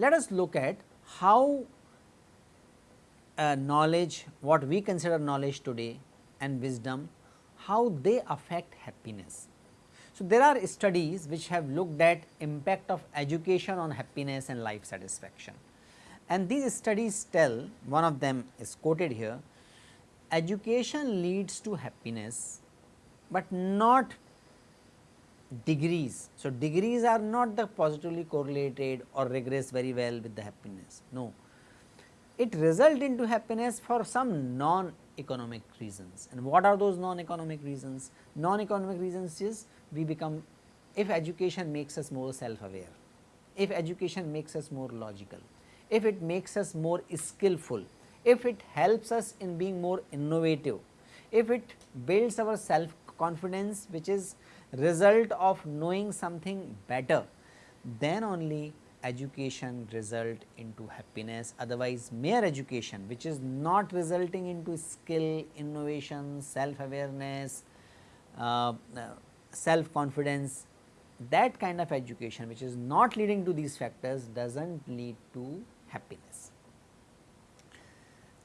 Let us look at how uh, knowledge, what we consider knowledge today and wisdom, how they affect happiness. So, there are studies which have looked at impact of education on happiness and life satisfaction. And these studies tell, one of them is quoted here, education leads to happiness, but not degrees. So, degrees are not the positively correlated or regress very well with the happiness, no. It result into happiness for some non-economic reasons and what are those non-economic reasons? Non-economic reasons is we become, if education makes us more self-aware, if education makes us more logical, if it makes us more skillful, if it helps us in being more innovative, if it builds our self confidence which is result of knowing something better, then only education result into happiness otherwise mere education which is not resulting into skill, innovation, self awareness, uh, self confidence that kind of education which is not leading to these factors does not lead to happiness.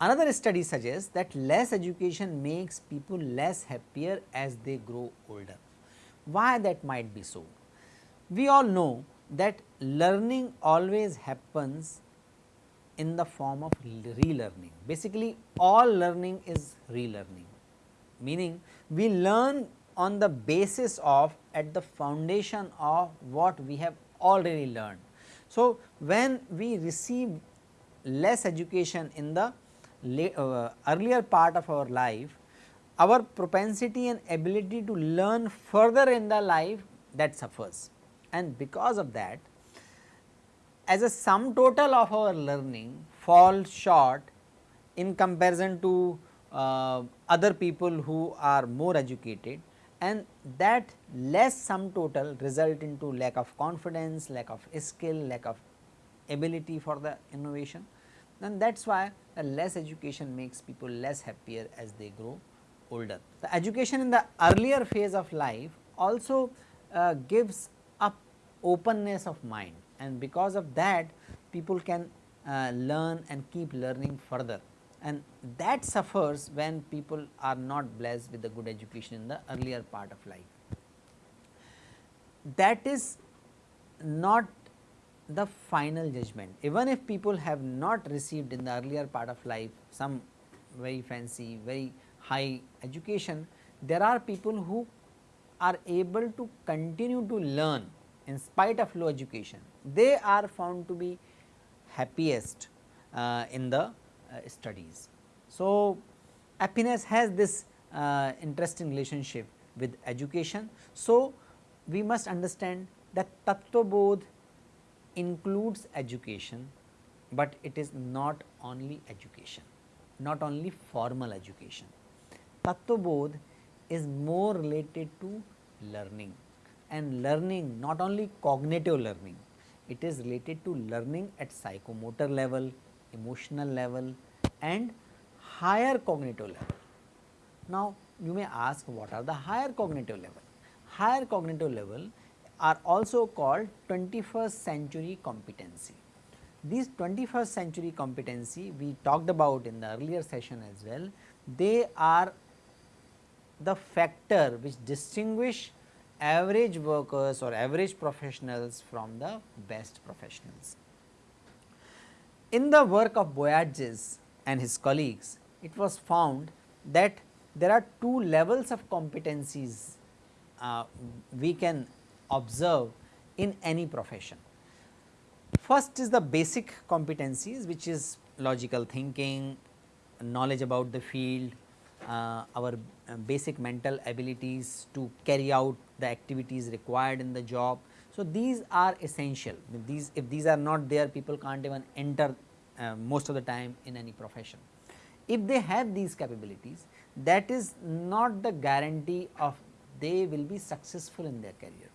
Another study suggests that less education makes people less happier as they grow older. Why that might be so? We all know that learning always happens in the form of relearning. Basically, all learning is relearning, meaning we learn on the basis of at the foundation of what we have already learned. So, when we receive less education in the uh, earlier part of our life, our propensity and ability to learn further in the life that suffers and because of that as a sum total of our learning falls short in comparison to uh, other people who are more educated and that less sum total result into lack of confidence, lack of skill, lack of ability for the innovation and that is why less education makes people less happier as they grow older. The education in the earlier phase of life also uh, gives openness of mind. And because of that people can uh, learn and keep learning further. And that suffers when people are not blessed with a good education in the earlier part of life. That is not the final judgment. Even if people have not received in the earlier part of life some very fancy very high education, there are people who are able to continue to learn in spite of low education. They are found to be happiest uh, in the uh, studies. So, happiness has this uh, interesting relationship with education. So, we must understand that Tattva Bodh includes education, but it is not only education, not only formal education. Tattva is more related to learning and learning not only cognitive learning, it is related to learning at psychomotor level, emotional level and higher cognitive level. Now, you may ask what are the higher cognitive level? Higher cognitive level are also called 21st century competency. These 21st century competency we talked about in the earlier session as well, they are the factor which distinguish average workers or average professionals from the best professionals. In the work of Boyatzis and his colleagues, it was found that there are two levels of competencies uh, we can observe in any profession. First is the basic competencies which is logical thinking, knowledge about the field, our uh, basic mental abilities to carry out the activities required in the job. So, these are essential if these if these are not there people can't even enter uh, most of the time in any profession. If they have these capabilities that is not the guarantee of they will be successful in their career.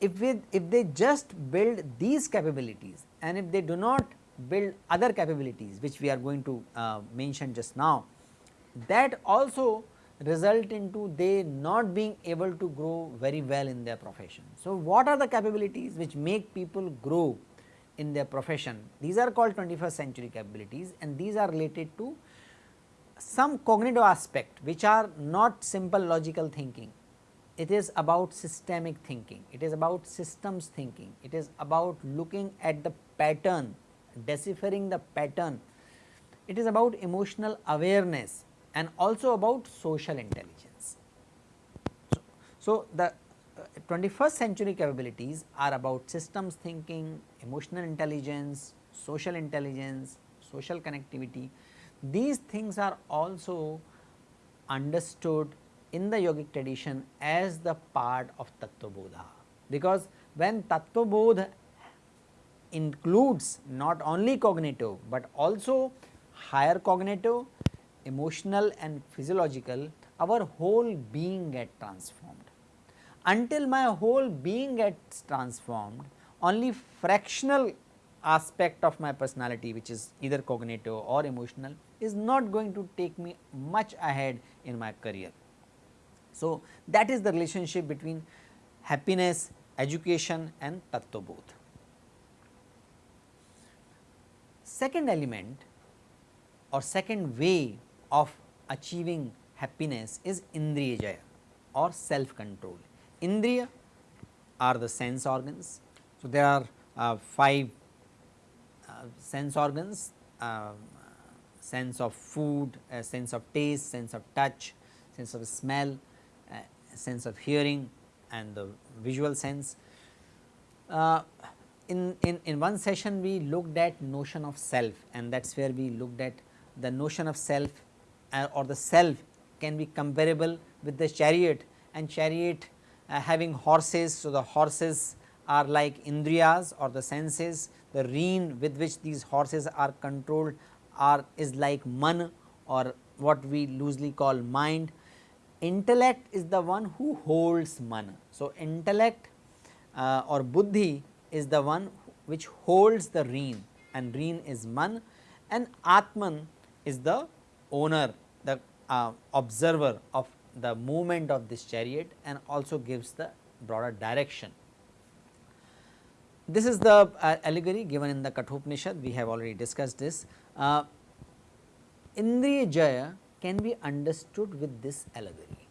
if we if they just build these capabilities and if they do not build other capabilities which we are going to uh, mention just now that also result into they not being able to grow very well in their profession. So, what are the capabilities which make people grow in their profession? These are called 21st century capabilities and these are related to some cognitive aspect which are not simple logical thinking. It is about systemic thinking, it is about systems thinking, it is about looking at the pattern, deciphering the pattern, it is about emotional awareness and also about social intelligence. So, so the uh, 21st century capabilities are about systems thinking, emotional intelligence, social intelligence, social connectivity. These things are also understood in the yogic tradition as the part of Tattvabodha, because when Tattvabodha includes not only cognitive, but also higher cognitive emotional and physiological, our whole being get transformed. Until my whole being gets transformed, only fractional aspect of my personality which is either cognitive or emotional is not going to take me much ahead in my career. So, that is the relationship between happiness, education and Tattvabodh. Second element or second way of achieving happiness is Indriya or self control. Indriya are the sense organs. So, there are uh, 5 uh, sense organs, uh, sense of food, sense of taste, sense of touch, sense of smell, uh, sense of hearing and the visual sense. Uh, in, in, in one session we looked at notion of self and that is where we looked at the notion of self uh, or the self can be comparable with the chariot and chariot uh, having horses. So, the horses are like indriyas or the senses, the rein with which these horses are controlled are is like man or what we loosely call mind. Intellect is the one who holds man. So, intellect uh, or buddhi is the one which holds the rein and rein is man and atman is the owner the uh, observer of the movement of this chariot and also gives the broader direction. This is the uh, allegory given in the Kathopanishad, we have already discussed this. Uh, Indriya Jaya can be understood with this allegory.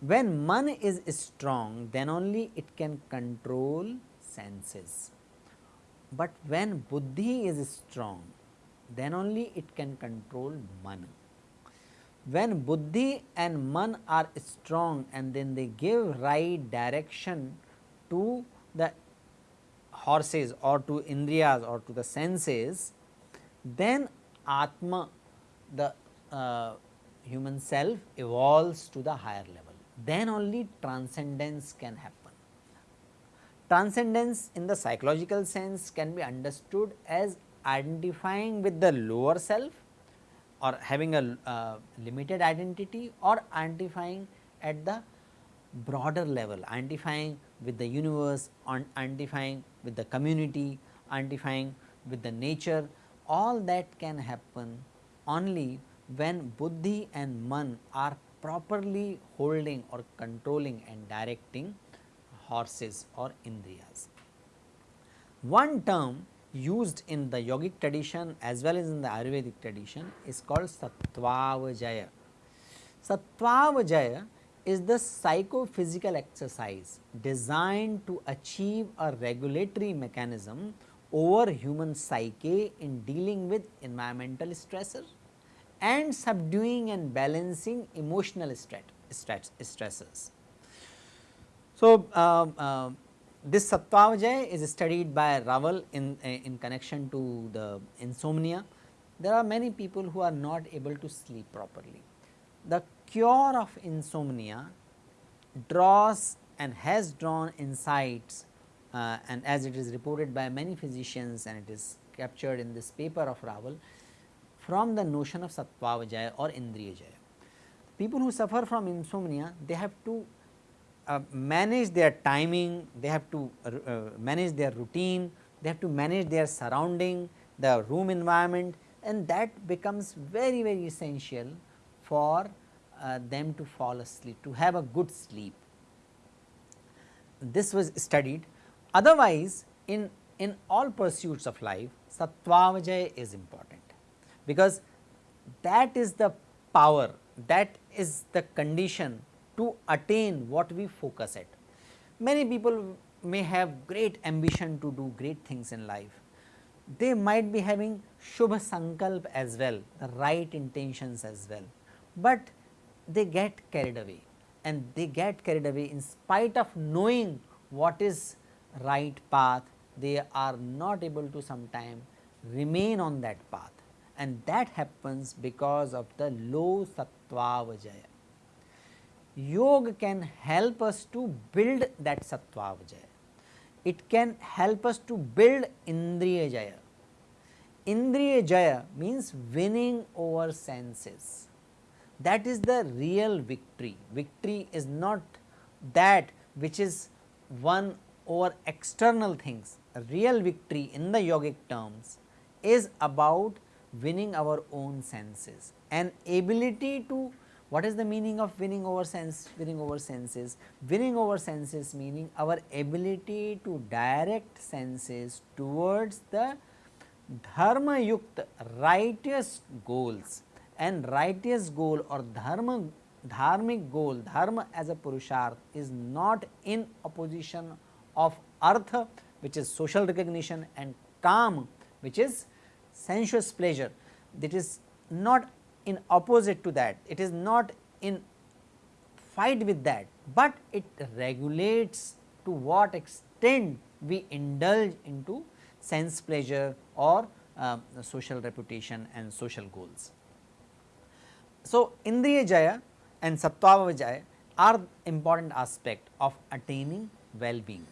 When man is strong, then only it can control senses. But when buddhi is strong, then only it can control man. When buddhi and man are strong and then they give right direction to the horses or to indriyas or to the senses, then Atma the uh, human self evolves to the higher level. Then only transcendence can happen. Transcendence in the psychological sense can be understood as identifying with the lower self or having a uh, limited identity or identifying at the broader level, identifying with the universe, identifying with the community, identifying with the nature, all that can happen only when buddhi and man are properly holding or controlling and directing horses or indriyas. One term used in the yogic tradition as well as in the Ayurvedic tradition is called Sattvavajaya. Sattvavajaya is the psychophysical exercise designed to achieve a regulatory mechanism over human psyche in dealing with environmental stressors and subduing and balancing emotional stresses. So, uh, uh, this Sattvavajaya is studied by Raval in, in connection to the insomnia. There are many people who are not able to sleep properly. The cure of insomnia draws and has drawn insights uh, and as it is reported by many physicians and it is captured in this paper of Raval from the notion of Sattvavajaya or Indriyajaya. People who suffer from insomnia they have to uh, manage their timing, they have to uh, uh, manage their routine, they have to manage their surrounding, the room environment and that becomes very very essential for uh, them to fall asleep, to have a good sleep. This was studied. Otherwise, in, in all pursuits of life, Sattvavajaya is important, because that is the power, that is the condition to attain what we focus at. Many people may have great ambition to do great things in life. They might be having Shubha Sankalp as well, the right intentions as well, but they get carried away and they get carried away in spite of knowing what is right path, they are not able to sometime remain on that path and that happens because of the low Sattvavajaya. Yoga can help us to build that Sattvavajaya. It can help us to build Indriya Jaya. Indriya Jaya means winning over senses. That is the real victory. Victory is not that which is won over external things. Real victory in the yogic terms is about winning our own senses. An ability to what is the meaning of winning over sense winning over senses? Winning over senses meaning our ability to direct senses towards the dharma yukta righteous goals and righteous goal or dharma dharmic goal dharma as a purusharth is not in opposition of artha which is social recognition and kama which is sensuous pleasure that is not in opposite to that, it is not in fight with that, but it regulates to what extent we indulge into sense pleasure or uh, social reputation and social goals. So, Indriya Jaya and Sattvava Jaya are important aspect of attaining well-being.